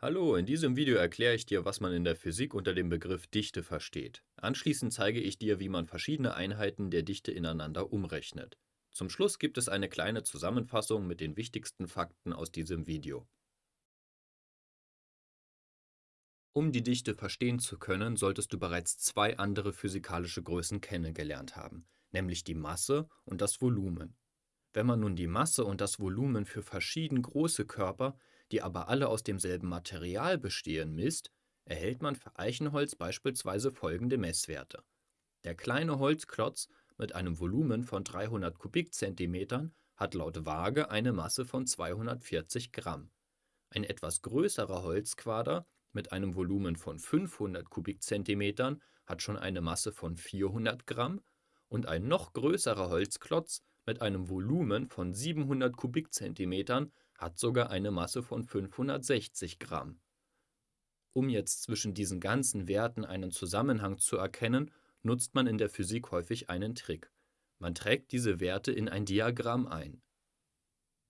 Hallo, in diesem Video erkläre ich dir, was man in der Physik unter dem Begriff Dichte versteht. Anschließend zeige ich dir, wie man verschiedene Einheiten der Dichte ineinander umrechnet. Zum Schluss gibt es eine kleine Zusammenfassung mit den wichtigsten Fakten aus diesem Video. Um die Dichte verstehen zu können, solltest du bereits zwei andere physikalische Größen kennengelernt haben, nämlich die Masse und das Volumen. Wenn man nun die Masse und das Volumen für verschieden große Körper die aber alle aus demselben Material bestehen, misst, erhält man für Eichenholz beispielsweise folgende Messwerte. Der kleine Holzklotz mit einem Volumen von 300 Kubikzentimetern hat laut Waage eine Masse von 240 Gramm. Ein etwas größerer Holzquader mit einem Volumen von 500 Kubikzentimetern hat schon eine Masse von 400 Gramm und ein noch größerer Holzklotz mit einem Volumen von 700 Kubikzentimetern hat sogar eine Masse von 560 Gramm. Um jetzt zwischen diesen ganzen Werten einen Zusammenhang zu erkennen, nutzt man in der Physik häufig einen Trick. Man trägt diese Werte in ein Diagramm ein.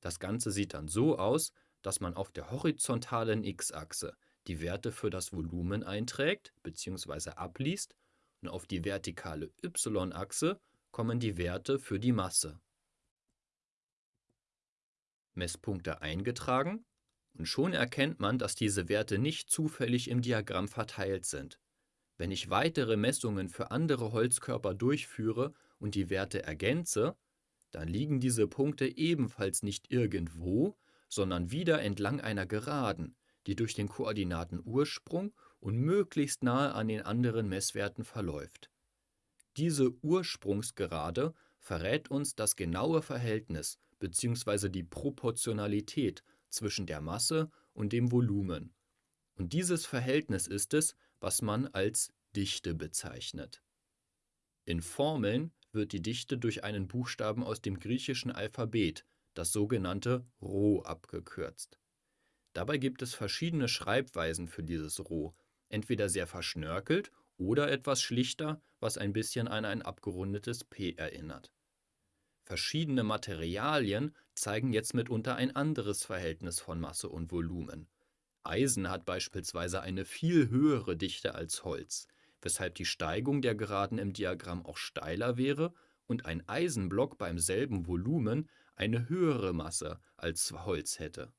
Das Ganze sieht dann so aus, dass man auf der horizontalen x-Achse die Werte für das Volumen einträgt bzw. abliest und auf die vertikale y-Achse kommen die Werte für die Masse. Messpunkte eingetragen und schon erkennt man, dass diese Werte nicht zufällig im Diagramm verteilt sind. Wenn ich weitere Messungen für andere Holzkörper durchführe und die Werte ergänze, dann liegen diese Punkte ebenfalls nicht irgendwo, sondern wieder entlang einer Geraden, die durch den Koordinatenursprung und möglichst nahe an den anderen Messwerten verläuft. Diese Ursprungsgerade verrät uns das genaue Verhältnis bzw. die Proportionalität zwischen der Masse und dem Volumen. Und dieses Verhältnis ist es, was man als Dichte bezeichnet. In Formeln wird die Dichte durch einen Buchstaben aus dem griechischen Alphabet, das sogenannte Rho, abgekürzt. Dabei gibt es verschiedene Schreibweisen für dieses Rho, entweder sehr verschnörkelt oder etwas schlichter, was ein bisschen an ein abgerundetes P erinnert. Verschiedene Materialien zeigen jetzt mitunter ein anderes Verhältnis von Masse und Volumen. Eisen hat beispielsweise eine viel höhere Dichte als Holz, weshalb die Steigung der Geraden im Diagramm auch steiler wäre und ein Eisenblock beim selben Volumen eine höhere Masse als Holz hätte.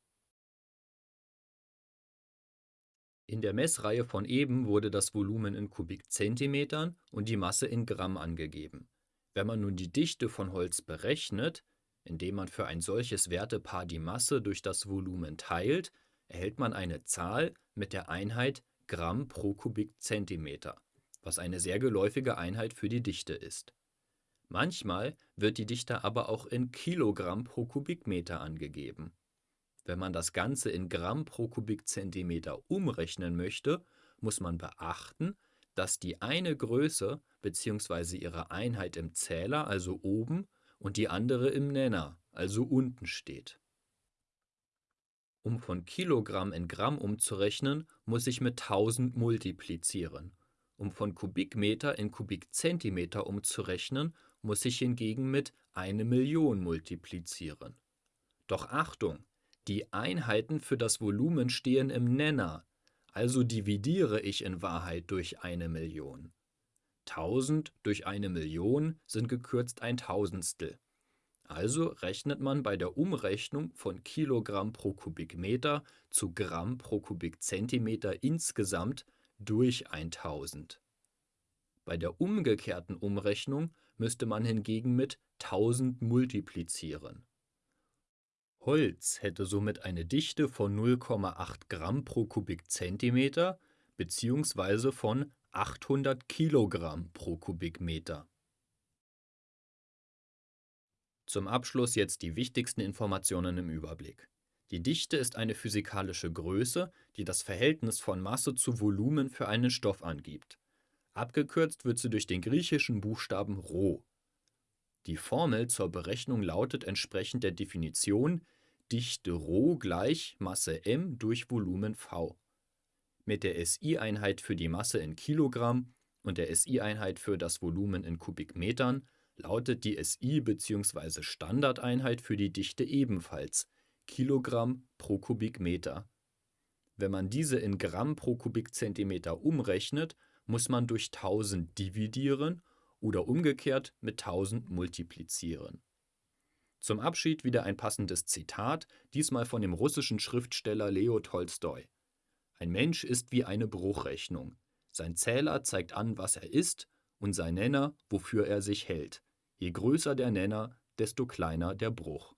In der Messreihe von eben wurde das Volumen in Kubikzentimetern und die Masse in Gramm angegeben. Wenn man nun die Dichte von Holz berechnet, indem man für ein solches Wertepaar die Masse durch das Volumen teilt, erhält man eine Zahl mit der Einheit Gramm pro Kubikzentimeter, was eine sehr geläufige Einheit für die Dichte ist. Manchmal wird die Dichte aber auch in Kilogramm pro Kubikmeter angegeben. Wenn man das Ganze in Gramm pro Kubikzentimeter umrechnen möchte, muss man beachten, dass die eine Größe bzw. ihre Einheit im Zähler, also oben, und die andere im Nenner, also unten steht. Um von Kilogramm in Gramm umzurechnen, muss ich mit 1000 multiplizieren. Um von Kubikmeter in Kubikzentimeter umzurechnen, muss ich hingegen mit eine Million multiplizieren. Doch Achtung, die Einheiten für das Volumen stehen im Nenner, also dividiere ich in Wahrheit durch eine Million. 1000 durch eine Million sind gekürzt ein Tausendstel. Also rechnet man bei der Umrechnung von Kilogramm pro Kubikmeter zu Gramm pro Kubikzentimeter insgesamt durch 1000. Bei der umgekehrten Umrechnung müsste man hingegen mit 1000 multiplizieren. Holz hätte somit eine Dichte von 0,8 Gramm pro Kubikzentimeter bzw. von 800 Kilogramm pro Kubikmeter. Zum Abschluss jetzt die wichtigsten Informationen im Überblick. Die Dichte ist eine physikalische Größe, die das Verhältnis von Masse zu Volumen für einen Stoff angibt. Abgekürzt wird sie durch den griechischen Buchstaben Rho. Die Formel zur Berechnung lautet entsprechend der Definition Dichte Rho gleich Masse m durch Volumen v. Mit der SI-Einheit für die Masse in Kilogramm und der SI-Einheit für das Volumen in Kubikmetern lautet die SI bzw. Standardeinheit für die Dichte ebenfalls Kilogramm pro Kubikmeter. Wenn man diese in Gramm pro Kubikzentimeter umrechnet, muss man durch 1000 dividieren oder umgekehrt mit 1000 multiplizieren. Zum Abschied wieder ein passendes Zitat, diesmal von dem russischen Schriftsteller Leo Tolstoi. Ein Mensch ist wie eine Bruchrechnung. Sein Zähler zeigt an, was er ist, und sein Nenner, wofür er sich hält. Je größer der Nenner, desto kleiner der Bruch.